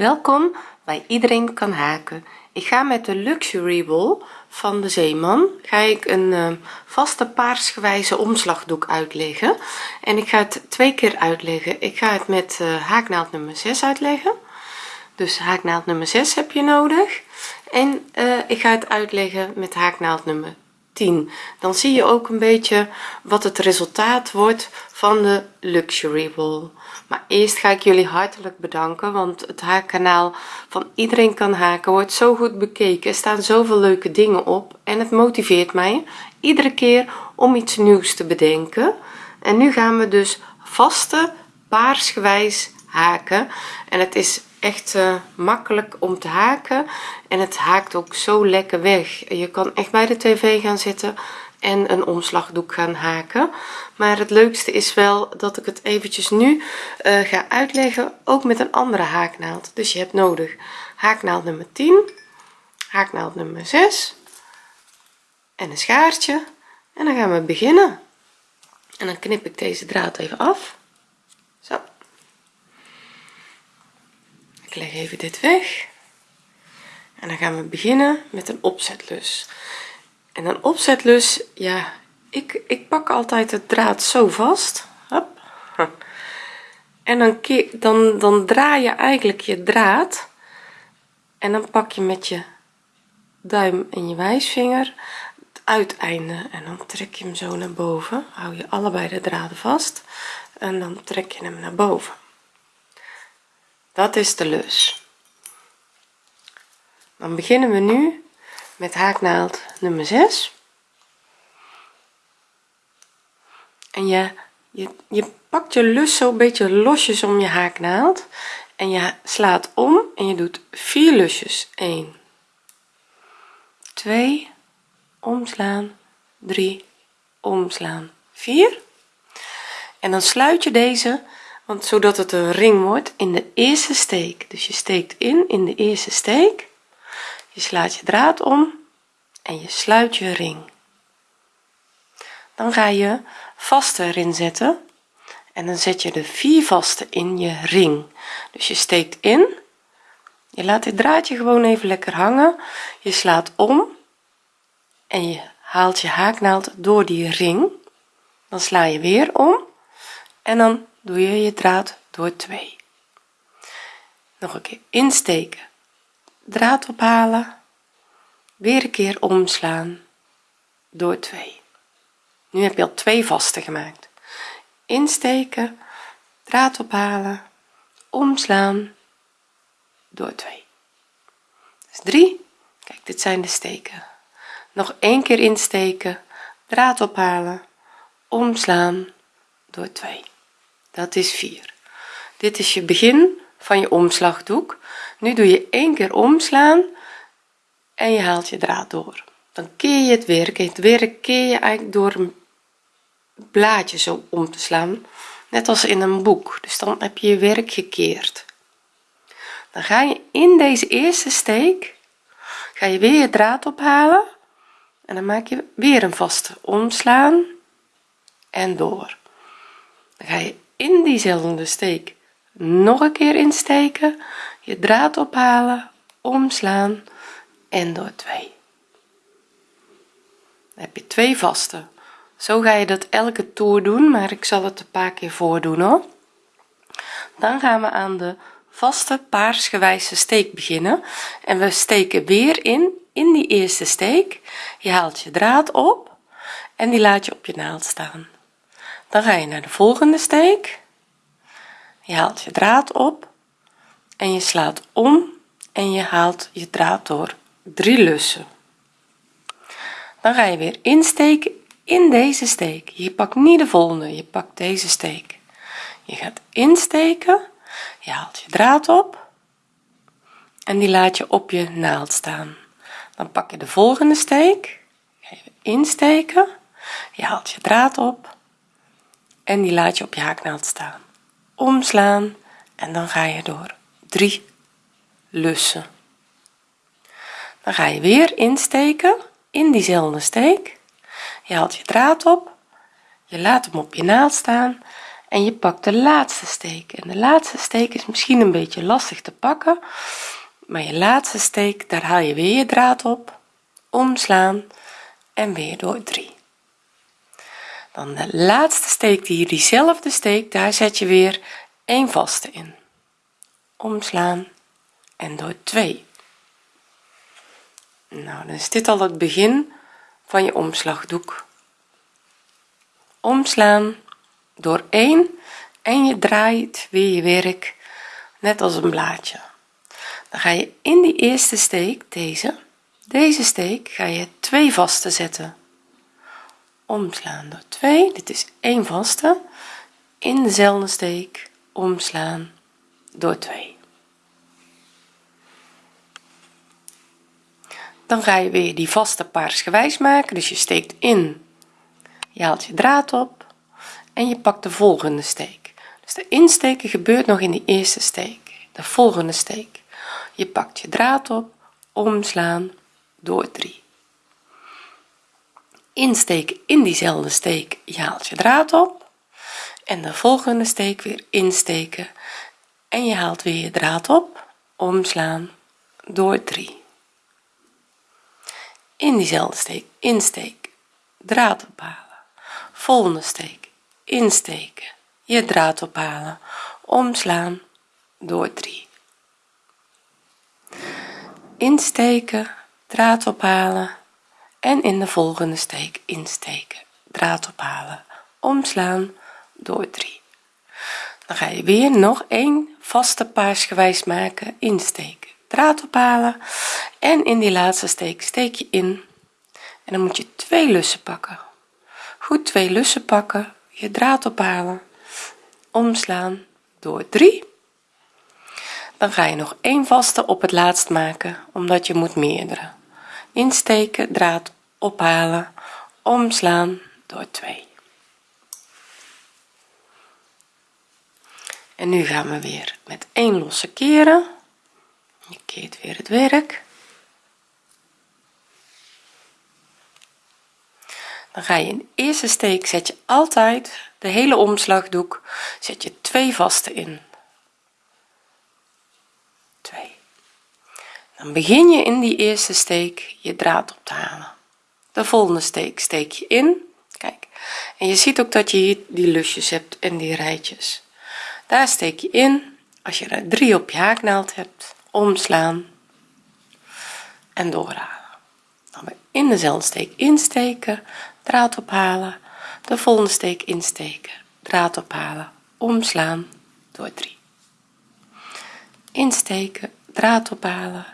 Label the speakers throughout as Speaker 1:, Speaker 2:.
Speaker 1: welkom bij iedereen kan haken. Ik ga met de luxury wool van de zeeman ga ik een uh, vaste paarsgewijze omslagdoek uitleggen. En ik ga het twee keer uitleggen. Ik ga het met uh, haaknaald nummer 6 uitleggen. Dus haaknaald nummer 6 heb je nodig. En uh, ik ga het uitleggen met haaknaald nummer 10 dan zie je ook een beetje wat het resultaat wordt van de luxury wool maar eerst ga ik jullie hartelijk bedanken want het haakkanaal van iedereen kan haken wordt zo goed bekeken. Er staan zoveel leuke dingen op en het motiveert mij iedere keer om iets nieuws te bedenken. En nu gaan we dus vaste paarsgewijs haken. En het is echt uh, makkelijk om te haken. En het haakt ook zo lekker weg. Je kan echt bij de tv gaan zitten en een omslagdoek gaan haken. Maar het leukste is wel dat ik het eventjes nu uh, ga uitleggen ook met een andere haaknaald. Dus je hebt nodig haaknaald nummer 10 haaknaald nummer 6 en een schaartje. En dan gaan we beginnen. En dan knip ik deze draad even af zo ik leg even dit weg. En dan gaan we beginnen met een opzetlus. En een opzetlus ja ik ik pak altijd het draad zo vast. Hop. en dan dan dan draai je eigenlijk je draad. En dan pak je met je duim en je wijsvinger het uiteinde. En dan trek je hem zo naar boven. Hou je allebei de draden vast. En dan trek je hem naar boven dat is de lus dan beginnen we nu met haaknaald nummer 6 en je, je, je pakt je lus zo een beetje losjes om je haaknaald. En je slaat om en je doet vier lusjes. 1 2 omslaan. 3 omslaan. 4 en dan sluit je deze want zodat het een ring wordt in de eerste steek. Dus je steekt in in de eerste steek. Je slaat je draad om en je sluit je ring. Dan ga je vaste erin zetten en dan zet je de vier vaste in je ring. Dus je steekt in. Je laat dit draadje gewoon even lekker hangen. Je slaat om en je haalt je haaknaald door die ring. Dan sla je weer om en dan doe je je draad door 2 nog een keer. Insteken. Draad ophalen. Weer een keer omslaan. Door 2 nu heb je al twee vaste gemaakt. Insteken. Draad ophalen. Omslaan. Door 2 dus 3 kijk dit zijn de steken. Nog één keer insteken. Draad ophalen. Omslaan. Door 2 dat is 4 dit is je begin van je omslagdoek. Nu doe je één keer omslaan en je haalt je draad door. Dan keer je het werk. Het werk keer je eigenlijk door een blaadje zo om te slaan. Net als in een boek. Dus dan heb je je werk gekeerd. Dan ga je in deze eerste steek ga je weer je draad ophalen. En dan maak je weer een vaste omslaan en door. Dan ga je in diezelfde steek nog een keer insteken je draad ophalen omslaan en door 2 dan heb je twee vaste. Zo ga je dat elke toer doen maar ik zal het een paar keer voordoen hoor. Dan gaan we aan de vaste paarsgewijze steek beginnen. En we steken weer in in die eerste steek. Je haalt je draad op en die laat je op je naald staan dan ga je naar de volgende steek. Je haalt je draad op en je slaat om en je haalt je draad door drie lussen. Dan ga je weer insteken in deze steek. Je pakt niet de volgende je pakt deze steek. Je gaat insteken je haalt je draad op en die laat je op je naald staan. Dan pak je de volgende steek ga je insteken je haalt je draad op en die laat je op je haaknaald staan. Omslaan en dan ga je door. Drie lussen. Dan ga je weer insteken in diezelfde steek. Je haalt je draad op. Je laat hem op je naald staan. En je pakt de laatste steek. En de laatste steek is misschien een beetje lastig te pakken. Maar je laatste steek daar haal je weer je draad op. Omslaan en weer door. 3 dan de laatste steek die diezelfde steek daar zet je weer een vaste in. Omslaan en door 2 nou dan is dit al het begin van je omslagdoek. Omslaan door 1 en je draait weer je werk net als een blaadje. Dan ga je in die eerste steek deze deze steek ga je twee vaste zetten omslaan door 2 dit is 1 vaste in dezelfde steek omslaan door 2 dan ga je weer die vaste paarsgewijs maken dus je steekt in je haalt je draad op en je pakt de volgende steek. Dus de insteken gebeurt nog in die eerste steek de volgende steek. Je pakt je draad op omslaan door 3 insteken in diezelfde steek je haalt je draad op. En de volgende steek weer insteken. En je haalt weer je draad op. Omslaan door 3 in diezelfde steek insteek draad ophalen. Volgende steek insteken je draad ophalen. Omslaan door 3 insteken draad ophalen en in de volgende steek insteken. Draad ophalen. Omslaan. Door 3 dan ga je weer nog een vaste paarsgewijs maken. Insteken. Draad ophalen. En in die laatste steek steek je in. En dan moet je twee lussen pakken. Goed twee lussen pakken. Je draad ophalen. Omslaan. Door 3 dan ga je nog één vaste op het laatst maken omdat je moet meerdere insteken draad ophalen omslaan door 2 en nu gaan we weer met één losse keren. Je keert weer het werk. Dan ga je in de eerste steek zet je altijd de hele omslagdoek zet je twee vaste in. 2 dan begin je in die eerste steek je draad op te halen. De volgende steek steek je in kijk. En je ziet ook dat je hier die lusjes hebt en die rijtjes. Daar steek je in. Als je er drie op je haaknaald hebt omslaan en doorhalen. Dan weer in dezelfde steek insteken draad ophalen. De volgende steek insteken draad ophalen omslaan door 3 insteken draad ophalen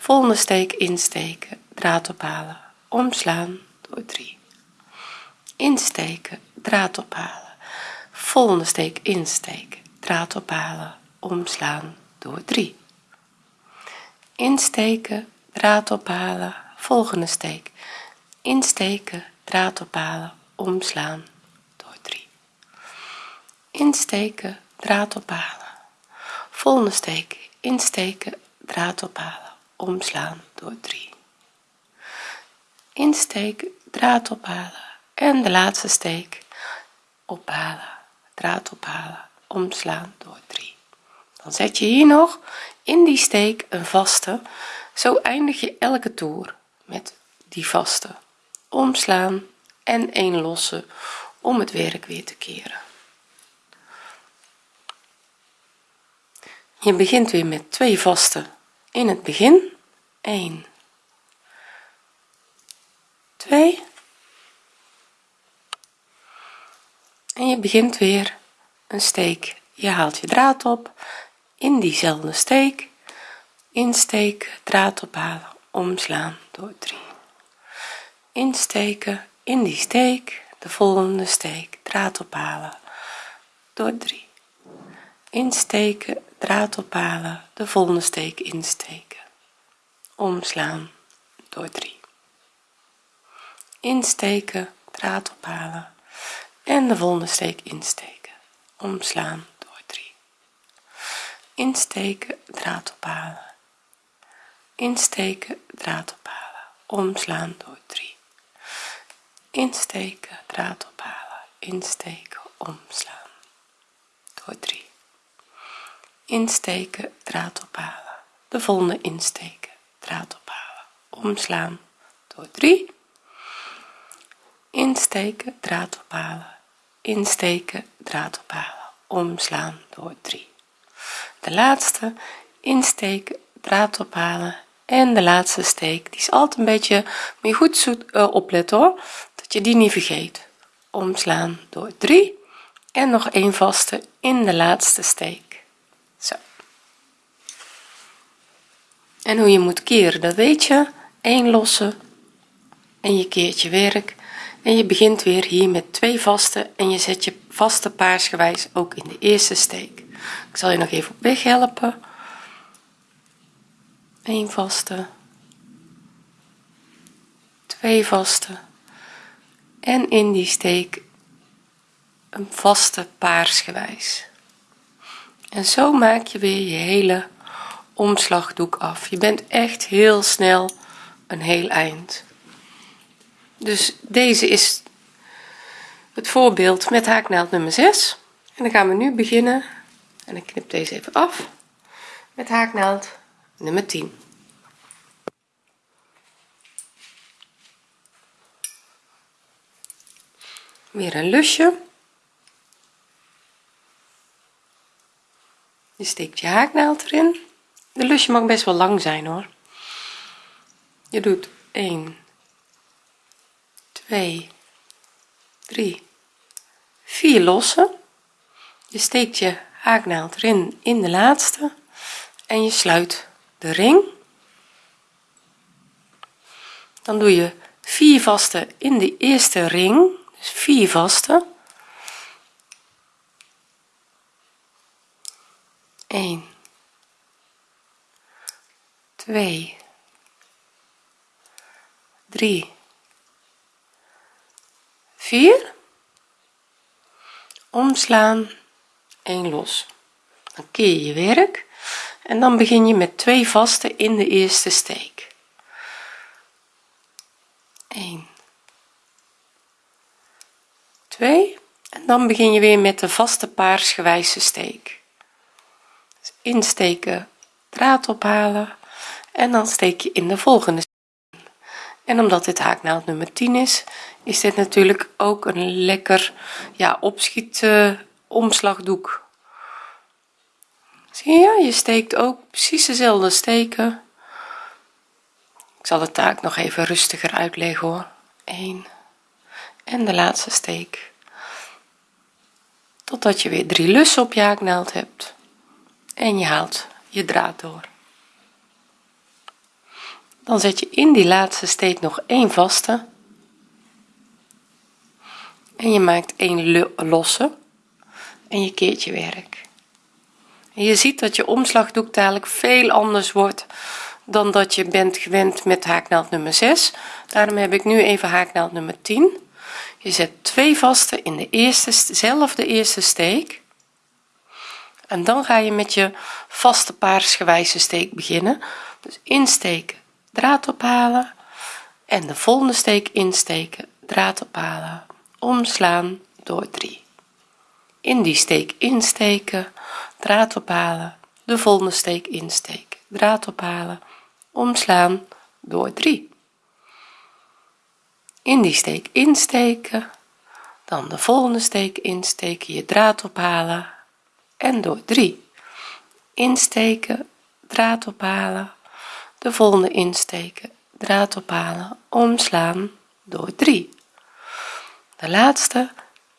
Speaker 1: volgende steek insteken draad ophalen omslaan door 3 insteken draad ophalen. Volgende steek insteken draad ophalen omslaan door 3 insteken draad ophalen. Volgende steek. Insteken draad ophalen omslaan door 3 insteken draad ophalen. Volgende steek. Insteken draad ophalen omslaan door 3 insteken draad ophalen. En de laatste steek ophalen. Draad ophalen omslaan door 3 dan zet je hier nog in die steek een vaste. Zo eindig je elke toer met die vaste. Omslaan en een losse om het werk weer te keren. Je begint weer met twee vaste in het begin 1 2 en je begint weer een steek. Je haalt je draad op. In diezelfde steek insteken draad ophalen omslaan door 3 insteken in die steek de volgende steek draad ophalen door 3 insteken draad ophalen de volgende steek insteken. Omslaan door 3 insteken draad ophalen en de volgende steek insteken. Omslaan door 3 insteken draad ophalen. Insteken draad ophalen. Omslaan door 3 insteken draad ophalen. Insteken omslaan door 3 insteken draad ophalen. De volgende insteken draad ophalen. Omslaan door 3 insteken draad ophalen. Insteken draad ophalen. Omslaan door 3 de laatste insteken draad ophalen. En de laatste steek die is altijd een beetje moet je goed zoet, uh, opletten hoor. Dat je die niet vergeet. Omslaan door 3 en nog een vaste in de laatste steek zo en hoe je moet keren dat weet je. 1 losse en je keert je werk. En je begint weer hier met twee vaste en je zet je vaste paarsgewijs ook in de eerste steek. Ik zal je nog even op weg helpen. 1 vaste. 2 vaste. En in die steek een vaste paarsgewijs. En zo maak je weer je hele omslagdoek af. Je bent echt heel snel een heel eind. Dus deze is het voorbeeld met haaknaald nummer 6 en dan gaan we nu beginnen. En ik knip deze even af. Met haaknaald nummer 10 weer een lusje. Je steekt je haaknaald erin de lusje mag best wel lang zijn hoor. Je doet 1 2 3 4 lossen. Je steekt je haaknaald erin in de laatste en je sluit de ring. Dan doe je 4 vaste in de eerste ring dus 4 vaste. 1 2 3 4 omslaan 1 los. Dan keer je werk en dan begin je met twee vaste in de eerste steek. 1 2 en dan begin je weer met de vaste paarsgewijze steek. Dus insteken draad ophalen en dan steek je in de volgende en omdat dit haaknaald nummer 10 is is dit natuurlijk ook een lekker ja opschiet uh, omslagdoek. Zie je je steekt ook precies dezelfde steken. Ik zal de taak nog even rustiger uitleggen hoor. 1 en de laatste steek. Totdat je weer drie lussen op je haaknaald hebt. En je haalt je draad door dan zet je in die laatste steek nog een vaste. En je maakt een losse. En je keert je werk. En je ziet dat je omslagdoek dadelijk veel anders wordt dan dat je bent gewend met haaknaald nummer 6 daarom heb ik nu even haaknaald nummer 10 je zet twee vaste in de eerste zelfde eerste steek. En dan ga je met je vaste paarsgewijze steek beginnen. Dus insteken draad ophalen en de volgende steek insteken draad ophalen omslaan door 3 in die steek insteken draad ophalen de volgende steek insteken draad ophalen omslaan door 3 in die steek insteken dan de volgende steek insteken je draad ophalen en door 3 insteken draad ophalen de volgende insteken. Draad ophalen. Omslaan door 3 de laatste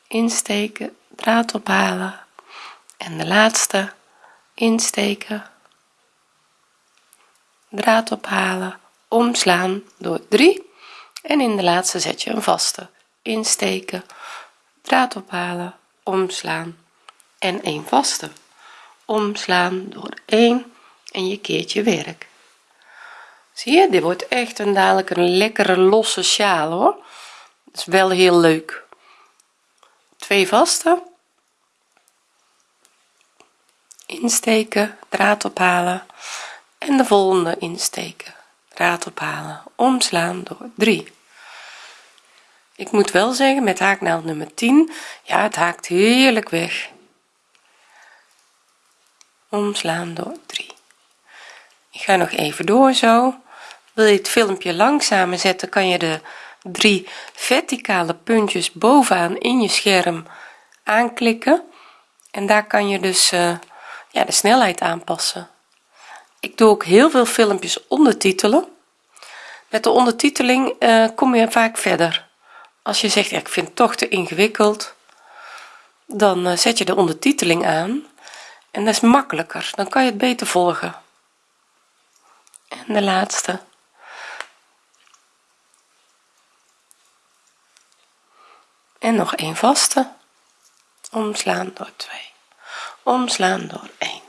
Speaker 1: insteken. Draad ophalen. En de laatste insteken. Draad ophalen. Omslaan door 3 en in de laatste zet je een vaste insteken. Draad ophalen. Omslaan. En een vaste. Omslaan door 1 en je keert je werk zie je dit wordt echt een dadelijk een lekkere losse sjaal hoor. Dat is wel heel leuk. Twee vaste. Insteken draad ophalen. En de volgende insteken draad ophalen. Omslaan door 3 ik moet wel zeggen met haaknaald nummer 10 ja het haakt heerlijk weg. Omslaan door 3 ik ga nog even door zo. Wil je het filmpje langzamer zetten kan je de drie verticale puntjes bovenaan in je scherm aanklikken. En daar kan je dus uh, ja, de snelheid aanpassen. Ik doe ook heel veel filmpjes ondertitelen. Met de ondertiteling uh, kom je vaak verder. Als je zegt ik vind het toch te ingewikkeld dan uh, zet je de ondertiteling aan. En dat is makkelijker. Dan kan je het beter volgen en de laatste. En nog een vaste. Omslaan door 2 omslaan door 1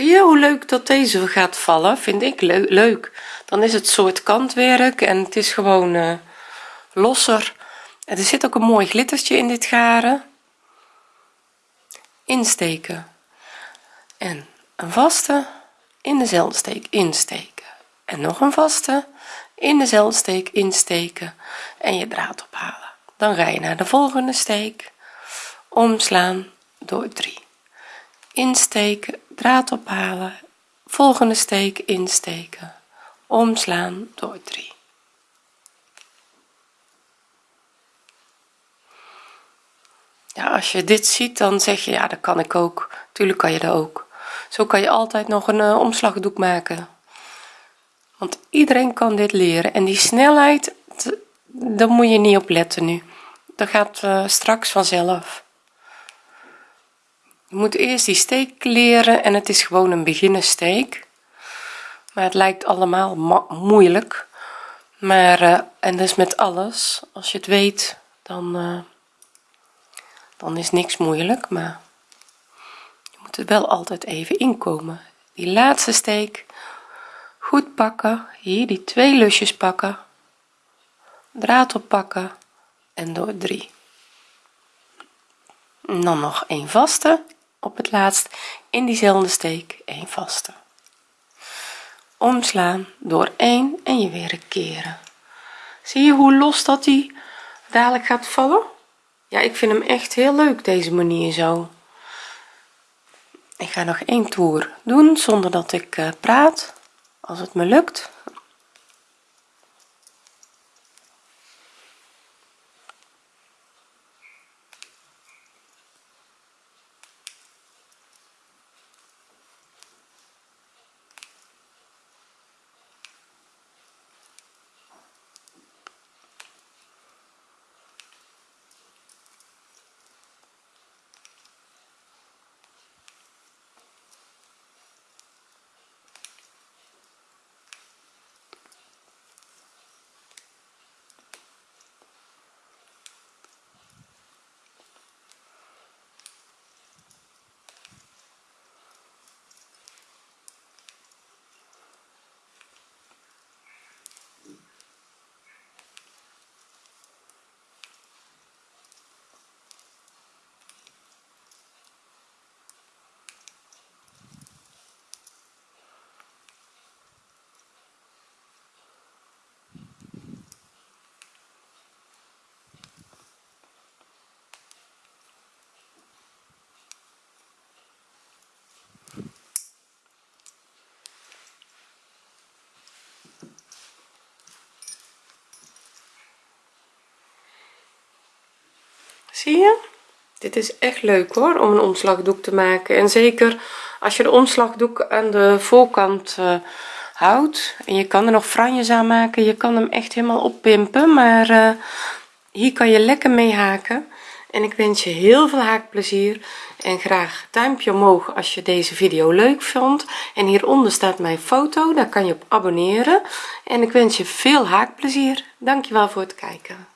Speaker 1: zie je hoe leuk dat deze gaat vallen? Vind ik leuk. Dan is het soort kantwerk en het is gewoon uh, losser. Er zit ook een mooi glittertje in dit garen. Insteken. En een vaste in dezelfde steek insteken. En nog een vaste in dezelfde steek insteken en je draad ophalen. Dan ga je naar de volgende steek. Omslaan door 3 insteken draad ophalen. Volgende steek insteken. Omslaan door 3 ja als je dit ziet dan zeg je ja dat kan ik ook. Tuurlijk kan je dat ook zo kan je altijd nog een uh, omslagdoek maken. Want iedereen kan dit leren. En die snelheid daar moet je niet op letten nu. Dat gaat uh, straks vanzelf. Je moet eerst die steek leren en het is gewoon een beginnersteek. Maar het lijkt allemaal moeilijk. Maar uh, en dus met alles. Als je het weet dan dan is niks moeilijk maar wel altijd even inkomen. Die laatste steek goed pakken hier die twee lusjes pakken draad oppakken en door 3 dan nog een vaste op het laatst in diezelfde steek een vaste. Omslaan door 1 en je weer keren. Zie je hoe los dat die dadelijk gaat vallen? Ja ik vind hem echt heel leuk deze manier zo ik ga nog één toer doen zonder dat ik uh, praat. Als het me lukt zie je? Dit is echt leuk hoor om een omslagdoek te maken. En zeker als je de omslagdoek aan de voorkant uh, houdt. En je kan er nog franjes aan maken. Je kan hem echt helemaal oppimpen maar uh, hier kan je lekker mee haken. En ik wens je heel veel haakplezier. En graag duimpje omhoog als je deze video leuk vond. En hieronder staat mijn foto. Daar kan je op abonneren. En ik wens je veel haakplezier. Dankjewel voor het kijken